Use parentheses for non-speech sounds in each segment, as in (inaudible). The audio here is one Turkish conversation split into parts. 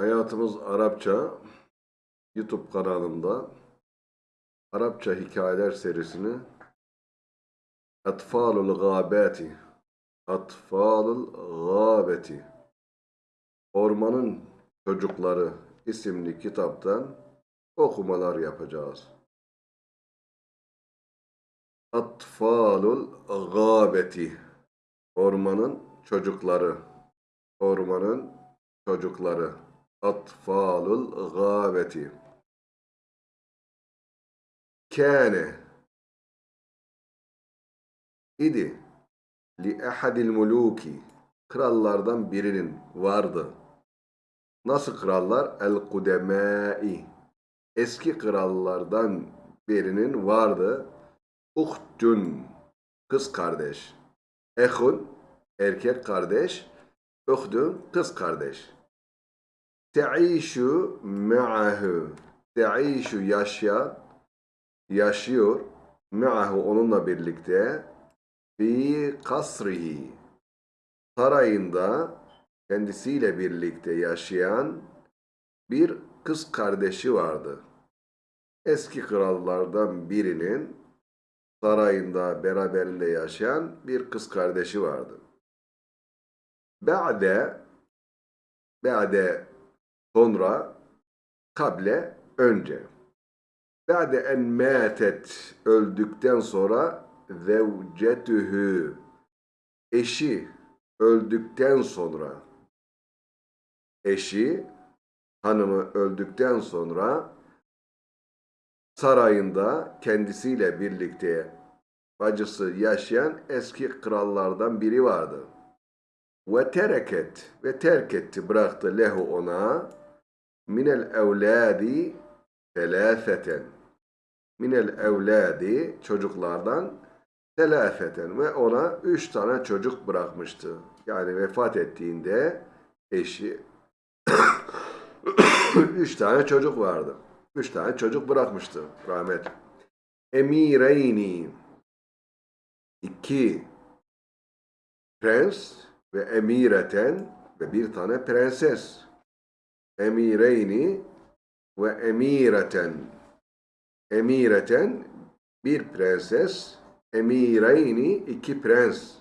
Hayatımız Arapça YouTube kanalımda Arapça hikayeler serisini Atfalul Gâbeti Atfalul Gâbeti Ormanın Çocukları isimli kitaptan okumalar yapacağız. Atfalul Gâbeti Ormanın Çocukları. Ormanın Çocukları Atfalul Gâbeti Kâne idi li ehadil muluki krallardan birinin vardı. Nasıl krallar? El kudemâi eski krallardan birinin vardı. Uhtun kız kardeş. Ehun erkek kardeş. Uhtun kız kardeş. Te'işu me'ahu Te'işu yaşayan yaşıyor me'ahu onunla birlikte fi kasrihi sarayında kendisiyle birlikte yaşayan bir kız kardeşi vardı. Eski krallardan birinin sarayında beraberinde yaşayan bir kız kardeşi vardı. Ba'de Ba'de sonra kable önce. Ba'de en mâtet öldükten sonra zevcetühü eşi öldükten sonra eşi hanımı öldükten sonra sarayında kendisiyle birlikte bacısı yaşayan eski krallardan biri vardı. Ve tereket ve terk etti bıraktı lehu ona minel evladi telâfeten minel evladi çocuklardan telâfeten ve ona üç tane çocuk bırakmıştı. Yani vefat ettiğinde eşi (coughs) üç tane çocuk vardı. Üç tane çocuk bırakmıştı rahmet. Emireyni iki prens ve emireten ve bir tane prenses. Emireyni ve emireten. Emireten bir prenses, emireyni iki prens.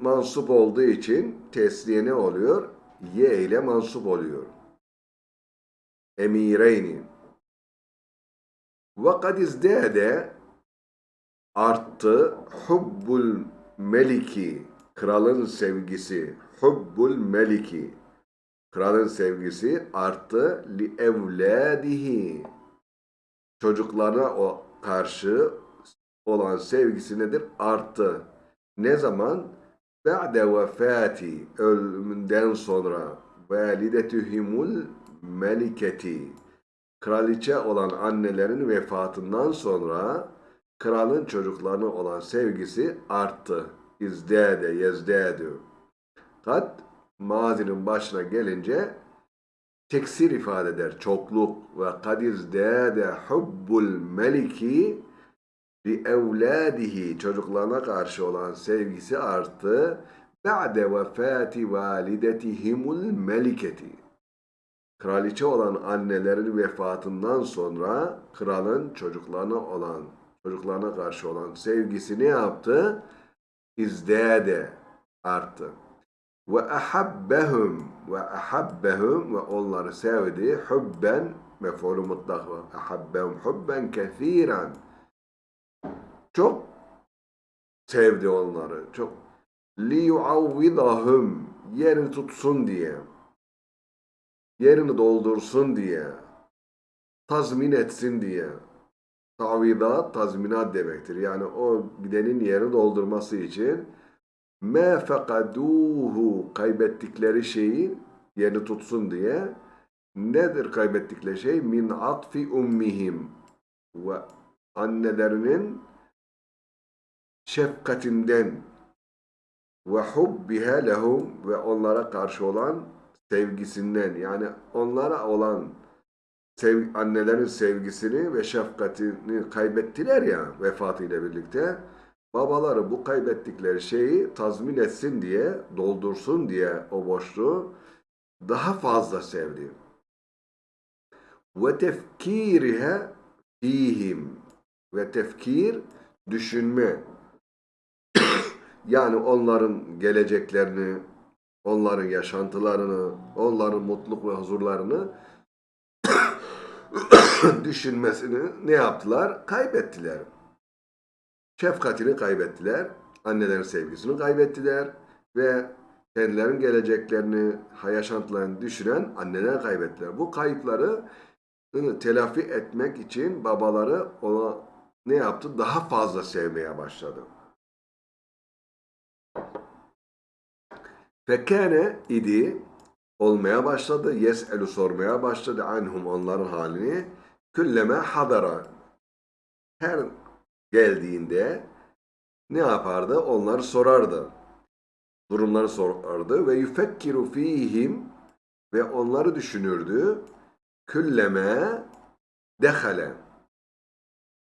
Mansup olduğu için tesliye ne oluyor? Ye ile mansup oluyor. Emireyni. Ve kad izdâde arttı hubbul meliki kralın sevgisi hubbul meliki kralın sevgisi arttı li evladihi çocuklarına o karşı olan sevgisi nedir? Arttı. Ne zaman? Ba'de vefati ölümünden sonra validetühimul meliketi kraliçe olan annelerin vefatından sonra kralın çocuklarına olan sevgisi arttı. İzdâde, yezdâdü. Kad mazinin başına gelince teksir ifade eder. Çokluk ve kad izdâde hubbul meliki li evladihi çocuklarına karşı olan sevgisi arttı. Ba'de vefati validetihimul meliketi. Kraliçe olan annelerin vefatından sonra kralın çocuklarına olan çocuklarına karşı olan sevgisi ne yaptı? İzdâde arttı. Ve ahabbehum ve ahabbehum ve onları sevdi. Hubben mef'ulü mutlak ve ahabbehum hubben kethiren. Çok sevdi onları. Çok li yuavvidahum yerini tutsun diye. Yerini doldursun diye. Tazmin etsin diye. Tavidat tazminat demektir. Yani o gidenin yerini doldurması için me fekaduhu kaybettikleri şeyi yerini tutsun diye. Nedir kaybettikleri şey? Min atfi ummihim ve annelerinin şefkatinden. Ve hubbiha lehum. Ve onlara karşı olan sevgisinden. Yani onlara olan sev, annelerin sevgisini ve şefkatini kaybettiler ya vefatıyla birlikte babaları bu kaybettikleri şeyi tazmin etsin diye doldursun diye o boşluğu daha fazla sevdi. Ve tefkirihe fihim. Ve tefkir düşünme. (coughs) yani onların geleceklerini, onların yaşantılarını, onların mutluluk ve huzurlarını (coughs) düşünmesini ne yaptılar? Kaybettiler. Şefkatini kaybettiler. Annelerin sevgisini kaybettiler. Ve kendilerinin geleceklerini, yaşantılarını düşünen anneler kaybettiler. Bu kayıpları ıı, telafi etmek için babaları ona ne yaptı? Daha fazla sevmeye başladı. Fekane idi olmaya başladı. Yes'elu sormaya başladı anhum onların halini. Külleme hadara. Her geldiğinde ne yapardı? Onları sorardı. Durumları sorardı ve yufekkiru fihim ve onları düşünürdü. Külleme dehale.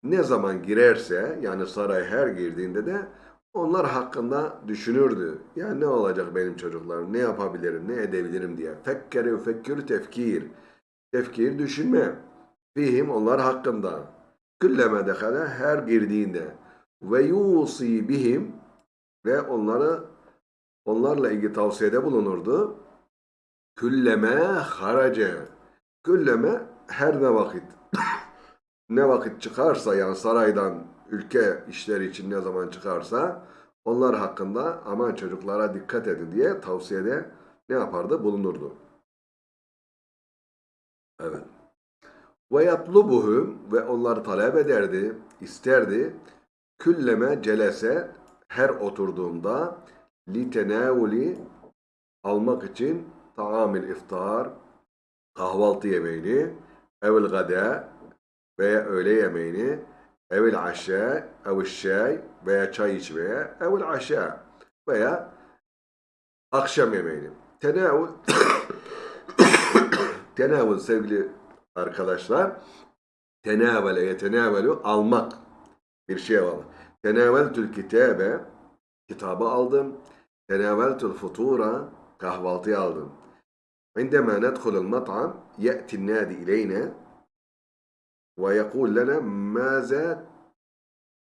Ne zaman girerse yani saray her girdiğinde de onlar hakkında düşünürdü. Ya ne olacak benim çocuklarım, ne yapabilirim, ne edebilirim diye. Fekkere fekkür tefkir. Tefkir düşünme. Fihim onlar hakkında. Külleme dehale her girdiğinde. Ve yusi bihim ve onları onlarla ilgili tavsiyede bulunurdu. Külleme harace. Külleme her ne vakit. (coughs) ne vakit çıkarsa yani saraydan ülke işleri için ne zaman çıkarsa onlar hakkında aman çocuklara dikkat edin diye tavsiyede ne yapardı? Bulunurdu. Evet. Ve yatlubuhum ve onları talep ederdi, isterdi. Külleme celese her oturduğunda li tenavuli almak için taamil iftar kahvaltı yemeğini evvel gada veya öğle yemeğini evvel aşağı evvel şay veya çay içmeye evvel aşağı veya akşam yemeğini. Tenavul (coughs) tenavul sevgili arkadaşlar tenavele yetenavelu almak bir şey almak. Tenaveltül kitabe kitabı aldım. Tenaveltül futura kahvaltıyı aldım. عندما ندخل المطعم يأتي النادي إلينا ويقول لنا ماذا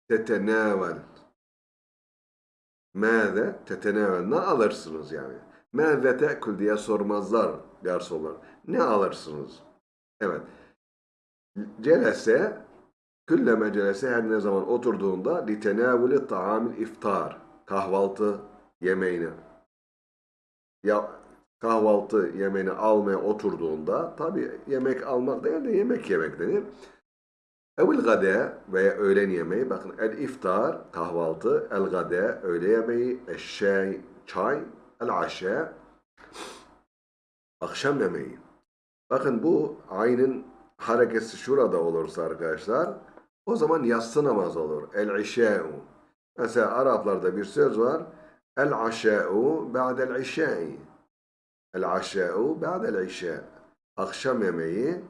تتناول ماذا تتناول ne alırsınız yani ماذا تأكل diye sormazlar garsonlar ne alırsınız Evet celese külleme celese her ne zaman oturduğunda litenavuli taamil iftar kahvaltı yemeğini ya kahvaltı yemeğini almaya oturduğunda tabi yemek almak değil de yemek yemek denir. Evil gade veya öğlen yemeği bakın el iftar kahvaltı el gade öğle yemeği eşşey çay el aşe akşam yemeği. Bakın bu aynın harekesi şurada olursa arkadaşlar o zaman yatsı namaz olur. El işe'u. Mesela Araplarda bir söz var. El aşe'u ba'del işe'i. El aşe'u ba'del işe. Akşam yemeği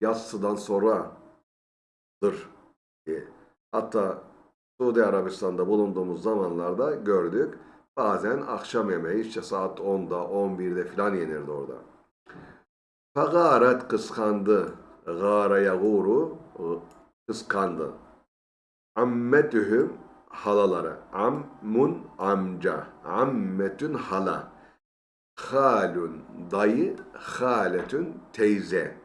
yatsıdan sonradır. Hatta Suudi Arabistan'da bulunduğumuz zamanlarda gördük. Bazen akşam yemeği işte saat 10'da 11'de filan yenirdi orada. Fagaret kıskandı. Gâre yagûru kıskandı. Ammetühüm halaları. Ammun amca. Ammetün hala. Halun dayı. Haletün teyze.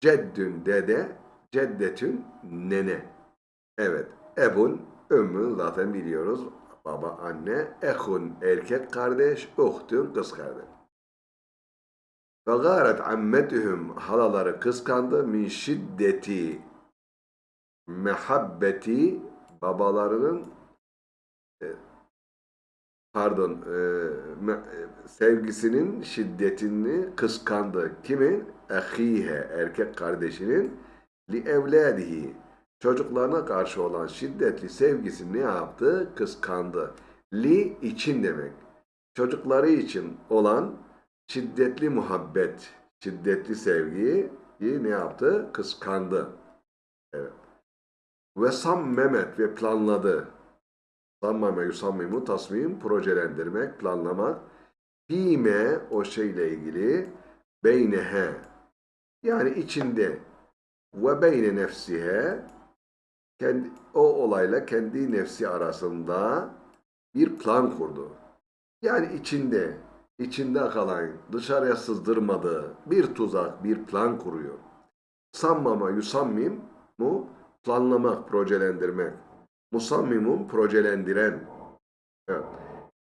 Ceddün dede. Ceddetün nene. Evet. Ebun, ümmün zaten biliyoruz. Baba, anne. Ehun erkek kardeş. Uhtun kız kardeş. Ve gâret ammetühüm halaları kıskandı min şiddeti mehabbeti babalarının e, pardon e, e, sevgisinin şiddetini kıskandı. Kimin? Ehihe erkek kardeşinin li evladihi çocuklarına karşı olan şiddetli sevgisini ne yaptı? Kıskandı. Li için demek. Çocukları için olan şiddetli muhabbet, şiddetli sevgiyi ne yaptı? Kıskandı. Evet. Ve sammemet ve planladı. Sammame yusammimu tasmim projelendirmek, planlamak. fîme o şeyle ilgili beynehe yani içinde ve beyne nefsihe kendi, o olayla kendi nefsi arasında bir plan kurdu. Yani içinde, içinde kalan, dışarıya sızdırmadığı bir tuzak, bir plan kuruyor. Sammama yusammim mu planlamak, projelendirmek. Musammimun projelendiren.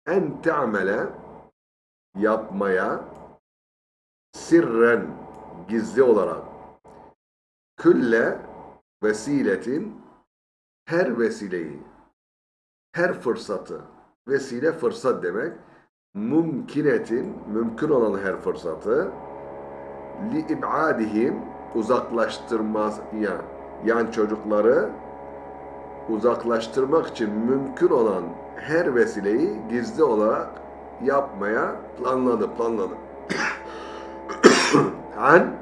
En te'amele yapmaya sirren gizli olarak külle vesiletin her vesileyi her fırsatı vesile fırsat demek mümkinetin mümkün olan her fırsatı li ibadihim uzaklaştırmaz ya yan çocukları uzaklaştırmak için mümkün olan her vesileyi gizli olarak yapmaya planladı, planladı. (coughs) An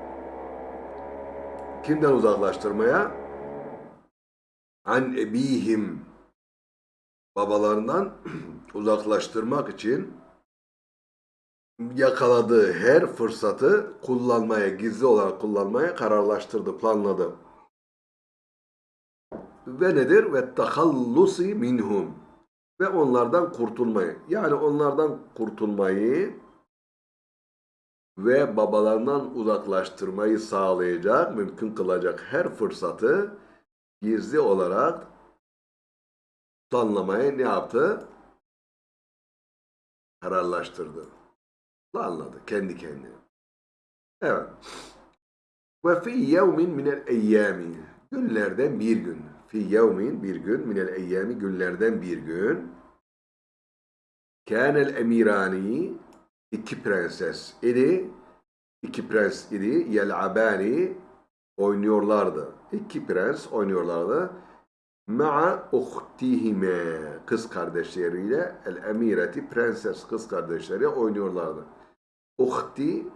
kimden uzaklaştırmaya? An ebihim babalarından (coughs) uzaklaştırmak için yakaladığı her fırsatı kullanmaya, gizli olarak kullanmaya kararlaştırdı, planladı. Ve nedir? Ve tahallusi minhum. Ve onlardan kurtulmayı. Yani onlardan kurtulmayı ve babalarından uzaklaştırmayı sağlayacak, mümkün kılacak her fırsatı gizli olarak planlamaya ne yaptı? Kararlaştırdı. Planladı kendi kendine. Evet. Ve fi yevmin minel eyyami. Günlerden bir gün. Fi yevmin bir gün minel eyyami günlerden bir gün. Kânel emirani iki prenses idi. İki prens idi. Yel'abani oynuyorlardı. İki prens oynuyorlardı. Ma'a uhtihime kız kardeşleriyle el emireti prenses kız kardeşleri oynuyorlardı. Uhti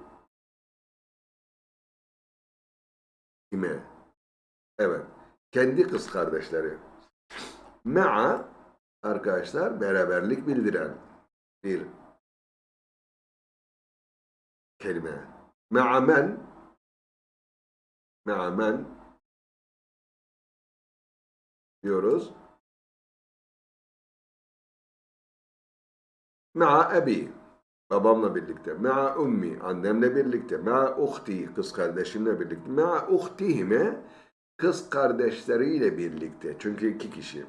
ime evet. Kendi kız kardeşleri. Ma'a arkadaşlar beraberlik bildiren bir kelime. Ma'a men. Ma'a men diyoruz. Ma'a ebi babamla birlikte. Ma'a ummi annemle birlikte. Ma'a uhti kız kardeşimle birlikte. Ma'a uhtihime kız kardeşleriyle birlikte. Çünkü iki kişi.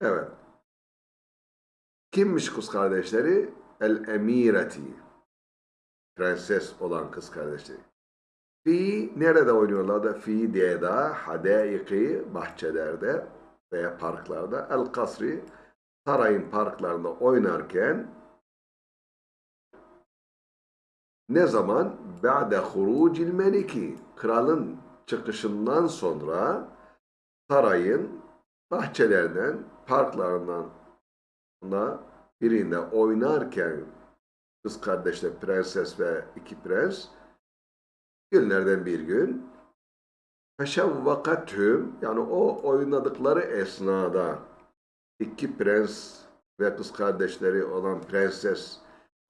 Evet. Kimmiş kız kardeşleri? El emireti. Prenses olan kız kardeşleri. Fi nerede oynuyorlardı? Fi diyeda, hadaiki, bahçelerde veya parklarda. El kasri, sarayın parklarında oynarken ne zaman? Ba'de hurucil meliki. Kralın çıkışından sonra sarayın bahçelerinden, parklarından da birinde oynarken kız kardeşle prenses ve iki prens günlerden bir gün feşevvakathüm yani o oynadıkları esnada iki prens ve kız kardeşleri olan prenses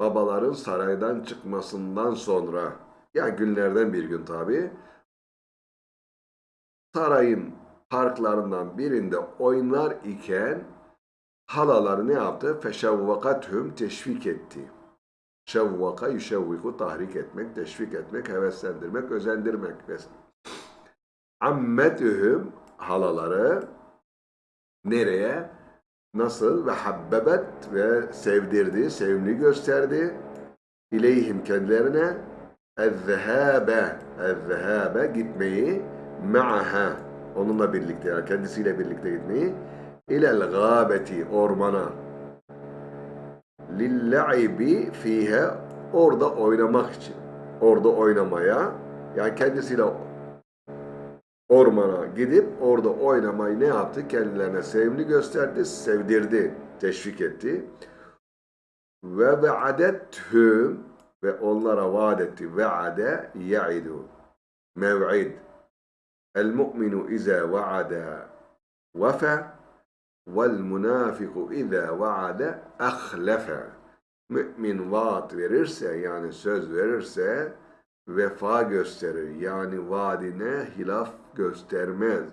babaların saraydan çıkmasından sonra ya günlerden bir gün tabi sarayın parklarından birinde oynar iken halaları ne yaptı? Feşevvakathüm teşvik etti. Şevvaka yüşevviku tahrik etmek, teşvik etmek, heveslendirmek, özendirmek. Ammetühüm halaları nereye? Nasıl? Ve habbebet ve sevdirdi, sevimli gösterdi. İleyhim kendilerine ezzehâbe, ezzehâbe gitmeyi ma'aha onunla birlikte yani kendisiyle birlikte gitmeyi ilel gâbeti ormana lillaibi fihe orada oynamak için. Orada oynamaya yani kendisiyle ormana gidip orada oynamayı ne yaptı? Kendilerine sevimli gösterdi, sevdirdi, teşvik etti. Ve ve'adethüm ve onlara vaat etti. Ve'ade ya'idu. Mev'id. El mu'minu iza va'ada vefe vel munafiku iza va'ada ahlafe. Mümin vaat verirse yani söz verirse vefa gösterir. Yani vaadine hilaf göstermez.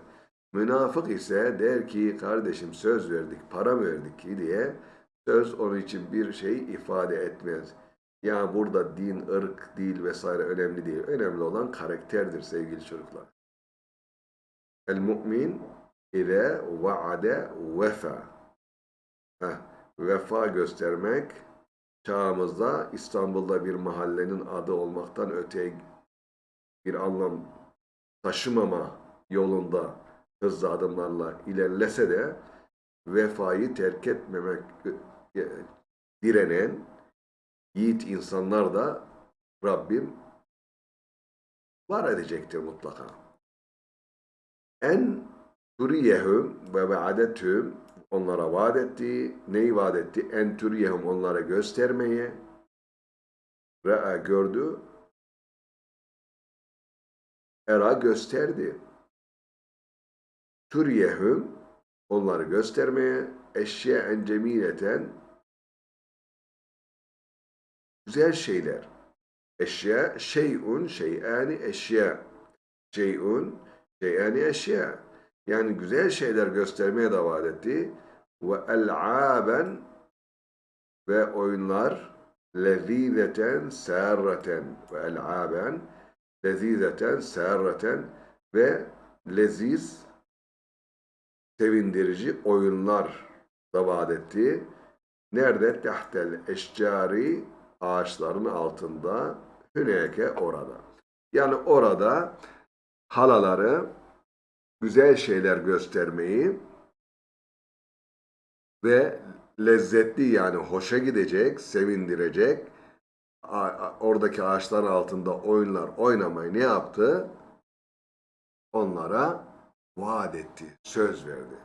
Münafık ise der ki kardeşim söz verdik, para verdik ki diye söz onun için bir şey ifade etmez. Yani burada din, ırk, dil vesaire önemli değil. Önemli olan karakterdir sevgili çocuklar. El mümin ile vaade vefa. Heh, vefa göstermek çağımızda İstanbul'da bir mahallenin adı olmaktan öte bir anlam taşımama yolunda hızlı adımlarla ilerlese de vefayı terk etmemek e, direnen yiğit insanlar da Rabbim var edecektir mutlaka. En turiyehum ve vaadethum onlara vaat etti. Neyi vaat etti? En onlara göstermeye. Re'a gördü. Era gösterdi. Turiyehum onları göstermeye. Eşye'en cemileten güzel şeyler. Eşya, şeyun, şeyani, eşya. Şeyun, şeyani, eşya. Yani güzel şeyler göstermeye davet etti. Ve el'aben ve oyunlar lezizeten sârreten ve el'aben lezizeten sârreten ve leziz sevindirici oyunlar da vaat etti. Nerede? Tehtel eşcari ağaçların altında hüneke orada. Yani orada halaları güzel şeyler göstermeyi ve lezzetli yani hoşa gidecek, sevindirecek oradaki ağaçların altında oyunlar oynamayı ne yaptı? Onlara vaat etti, söz verdi.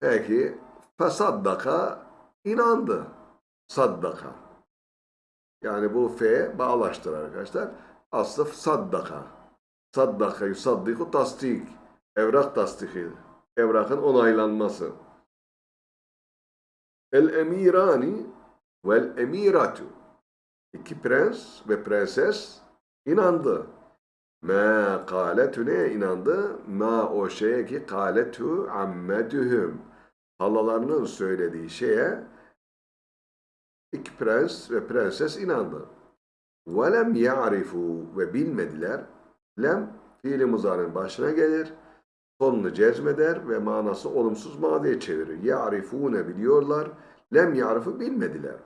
Peki fesaddaka inandı. Saddaka. Yani bu fe bağlaştır arkadaşlar. Aslı saddaka. Saddaka yusaddiku tasdik. Evrak tasdiki. Evrakın onaylanması. El emirani vel emiratu. İki prens ve prenses inandı. Ma kâletu ne inandı? Ma o şeye ki kâletu ammetühüm. Halalarının söylediği şeye iki prens ve prenses inandı. وَلَمْ يَعْرِفُوا ve bilmediler. Lem fiili muzarın başına gelir. Sonunu cezmeder ve manası olumsuz madiye çevirir. Ya'rifune biliyorlar. Lem ya'rifu bilmediler.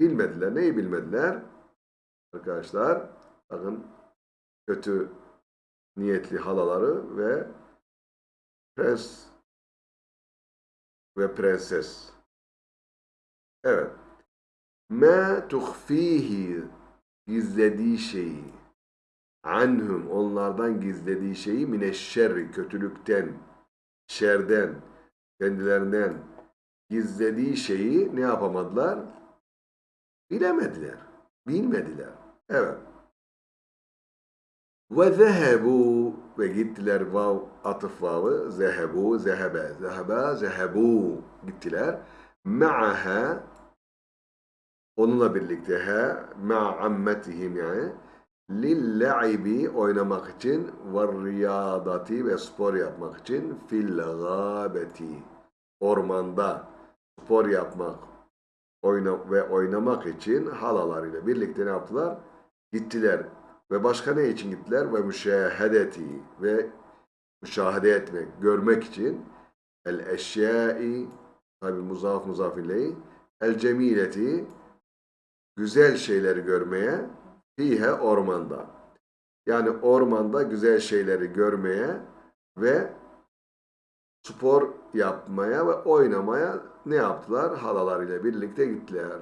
Bilmediler. Neyi bilmediler? Arkadaşlar bakın kötü niyetli halaları ve prens ve prenses. Evet. Ma tuhfihi gizlediği şeyi anhum onlardan gizlediği şeyi mineşşerri kötülükten, şerden, kendilerinden gizlediği şeyi ne yapamadılar? Bilemediler, bilmediler. Evet. Ve zehebu ve gittiler vav atıf vavı zehebu zehebe zehebe zehebu gittiler ma'aha onunla birlikte he ma'ammetihim yani lille'ibi oynamak için ve riyadati ve spor yapmak için fil gâbeti ormanda spor yapmak oyna ve oynamak için halalarıyla birlikte ne yaptılar? Gittiler. Ve başka ne için gittiler? Ve müşahedeti ve müşahede etmek, görmek için el eşyai tabi muzaf muzaf ileyi el cemileti güzel şeyleri görmeye fihe ormanda. Yani ormanda güzel şeyleri görmeye ve spor yapmaya ve oynamaya ne yaptılar? Halalarıyla birlikte gittiler.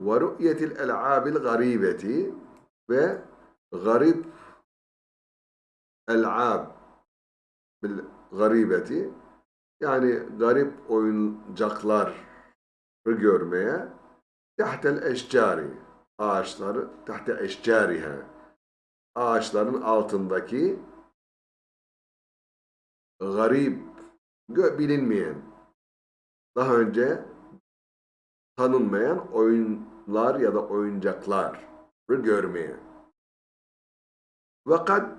Ru'yetil el'abil garibeti ve garip el'ab bil garibeti yani garip oyuncaklar görmeye tahtel eşcari ağaçları tahte eşcariha ağaçların altındaki garip bilinmeyen daha önce tanınmayan oyunlar ya da oyuncaklar görmeye. Fakat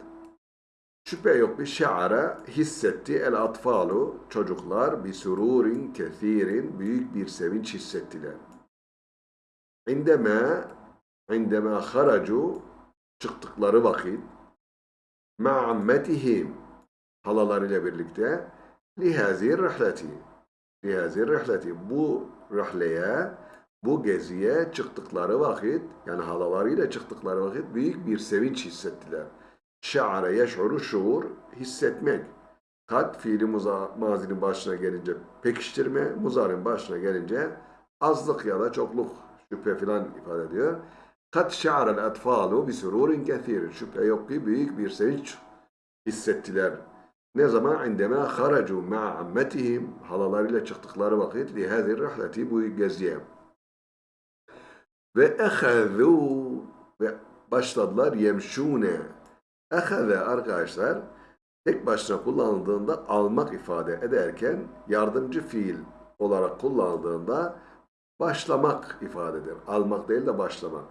şüphe yok bir şeara hissetti el atfalu çocuklar bir sururin kethirin büyük bir sevinç hissettiler. İndeme indeme haracu çıktıkları vakit ma'ammetihim halalarıyla birlikte lihazir rihleti lihazir rihleti bu rihleye bu geziye çıktıkları vakit yani halalarıyla çıktıkları vakit büyük bir sevinç hissettiler. Şa'are yeş'uru şuur hissetmek. Kat fiili muza, mazinin başına gelince pekiştirme, muzarın başına gelince azlık ya da çokluk şüphe filan ifade ediyor. Kat şa'arel etfalu bi sururin kethir. Şüphe yok ki büyük bir sevinç hissettiler. Ne zaman? İndeme haracu ma'a ammetihim halalarıyla çıktıkları vakit li hazir rihleti bu geziye. Ve ehezû ve başladılar yemşûne. Eheze arkadaşlar tek başına kullanıldığında almak ifade ederken yardımcı fiil olarak kullanıldığında başlamak ifade eder. Almak değil de başlamak.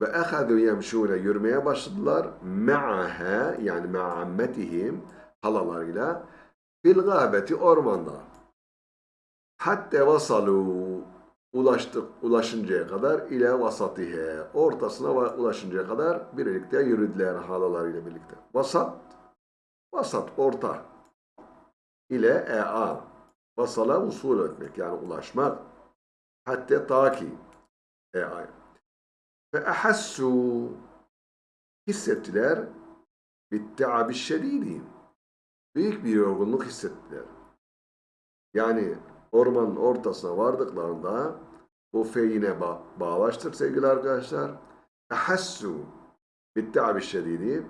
Ve ehezû yemşûne yürümeye başladılar. Me'aha yani me'ammetihim halalarıyla fil gâbeti ormanda. Hatta vasalu ulaştık ulaşıncaya kadar ile vasatihe ortasına ulaşıncaya kadar birlikte yürüdüler halalarıyla birlikte. Vasat vasat orta ile ea vasala usul etmek yani ulaşmak hatta taki ea ve ehassu hissettiler bitteabi şedidi büyük bir yorgunluk hissettiler. Yani ormanın ortasına vardıklarında bu feyine ba bağlaştır sevgili arkadaşlar. Ehassu bitteabi şedidi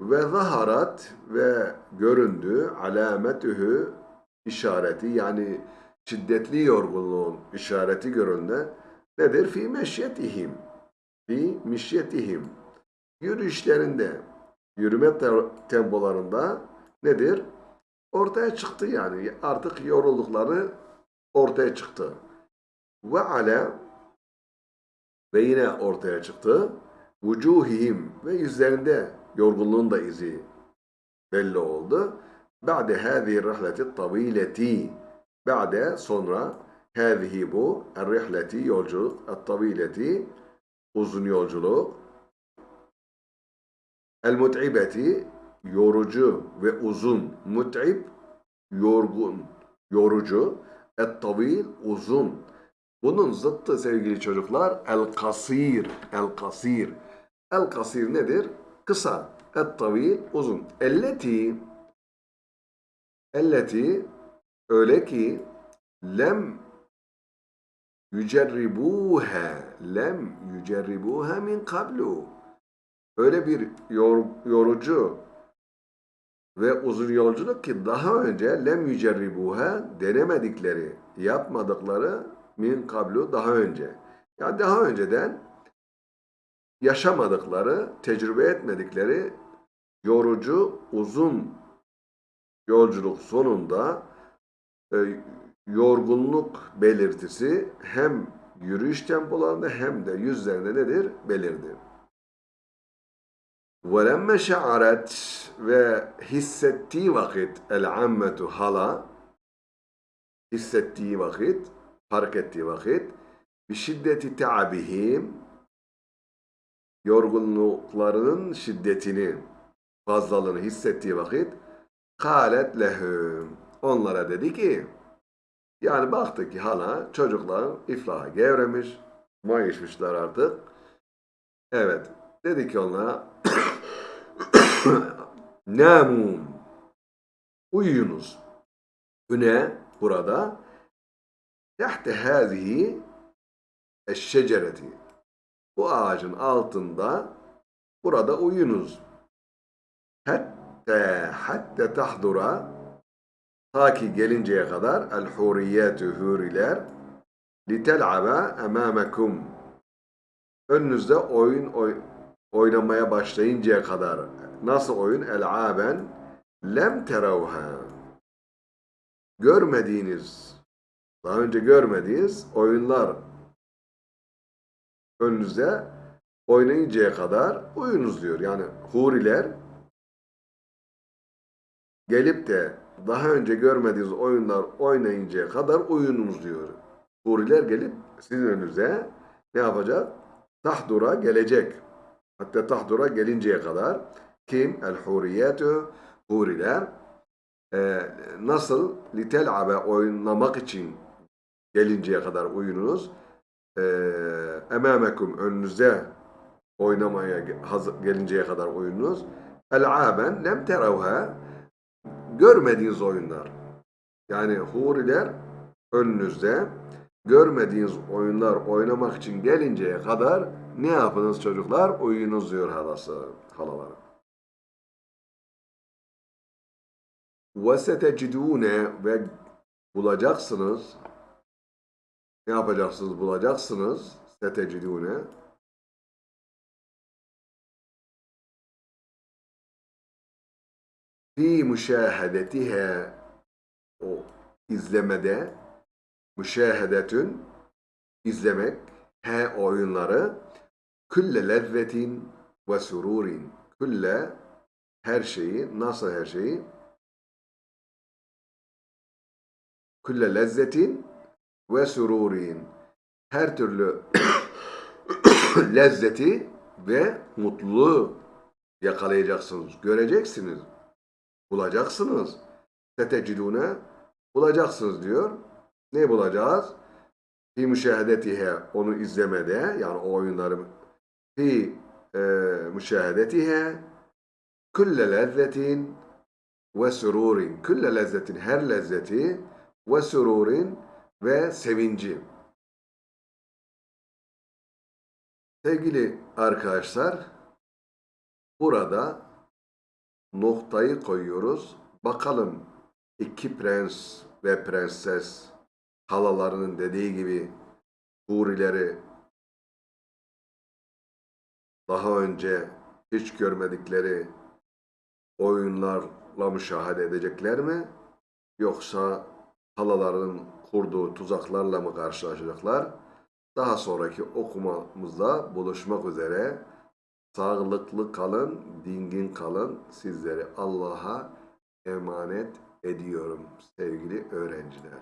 ve zaharat ve göründü alametühü işareti yani şiddetli yorgunluğun işareti göründü. Nedir? Fi meşyetihim. Fi mişyetihim. Yürüyüşlerinde, yürüme tempolarında nedir? ortaya çıktı yani. Artık yoruldukları ortaya çıktı. Ve ale ve yine ortaya çıktı. Vucuhihim ve yüzlerinde yorgunluğun da izi belli oldu. Ba'de hâzihi rihleti tavileti Ba'de sonra hâzihi bu rihleti yolculuk et-tavileti uzun yolculuk el-mut'ibeti yorucu ve uzun, mut'ib, yorgun, yorucu, et-tavil, uzun. Bunun zıttı sevgili çocuklar el-kasir, el-kasir. El-kasir nedir? Kısa, et-tavil, uzun. Elleti, elleti, öyle ki lem yücerribuha, lem yücerribuha min kablu. Öyle bir yor, yorucu, ve uzun yolculuk ki daha önce lem yücerribuha denemedikleri, yapmadıkları min kablu daha önce. Yani daha önceden yaşamadıkları, tecrübe etmedikleri yorucu, uzun yolculuk sonunda e, yorgunluk belirtisi hem yürüyüş tempolarında hem de yüzlerinde nedir? Belirdi. وَلَمَّ شَعَرَتْ ve hissettiği vakit el-ammetu hala hissettiği vakit, fark ettiği vakit bir şiddeti ta'bihim yorgunluklarının şiddetini fazlalığını hissettiği vakit kalet lehum onlara dedi ki yani baktı ki hala çocuklar iflaha gevremiş mayışmışlar artık evet dedi ki onlara (coughs) Namun. Uyuyunuz. Hüne burada tahte hâzihi eşşecereti. Bu ağacın altında burada uyunuz. Hatta hatta tahdura ta ki gelinceye kadar el huriyetü huriler litel'aba emâmekum önünüzde oyun oy, oynamaya başlayıncaya kadar Nasıl oyun? El'aben lem teravha. Görmediğiniz, daha önce görmediğiniz oyunlar önünüze oynayıncaya kadar uyunuz diyor. Yani huriler gelip de daha önce görmediğiniz oyunlar oynayıncaya kadar uyunuz diyor. Huriler gelip sizin önünüze ne yapacak? Tahdura gelecek. Hatta tahdura gelinceye kadar kim? El huriyetü huriler e, nasıl litel'abe oynamak için gelinceye kadar uyunuz. E, emamekum önünüze oynamaya hazır, gelinceye kadar oyunuz. El'aben lem terevha görmediğiniz oyunlar. Yani huriler önünüzde görmediğiniz oyunlar oynamak için gelinceye kadar ne yapınız çocuklar? Uyunuz diyor halası, halaları. وَسَتَجِدُونَ ve bulacaksınız. Ne yapacaksınız? Bulacaksınız. سَتَجِدُونَ fi müşahedetihe o izlemede müşahedetün izlemek he oyunları külle lezzetin ve sururin. Külle her şeyi nasıl her şeyi? Külle lezzetin ve sururin. Her türlü (coughs) lezzeti ve mutluluğu yakalayacaksınız, göreceksiniz, bulacaksınız. Setecidune bulacaksınız diyor. Ne bulacağız? Fi müşahedetihe onu izlemede yani o oyunları fi e, müşahedetihe külle lezzetin ve sururin külle lezzetin her lezzeti ve sururin ve sevinci. Sevgili arkadaşlar, burada noktayı koyuyoruz. Bakalım iki prens ve prenses halalarının dediği gibi hurileri daha önce hiç görmedikleri oyunlarla müşahede edecekler mi? Yoksa halaların kurduğu tuzaklarla mı karşılaşacaklar? Daha sonraki okumamızda buluşmak üzere. Sağlıklı kalın, dingin kalın. Sizleri Allah'a emanet ediyorum sevgili öğrenciler.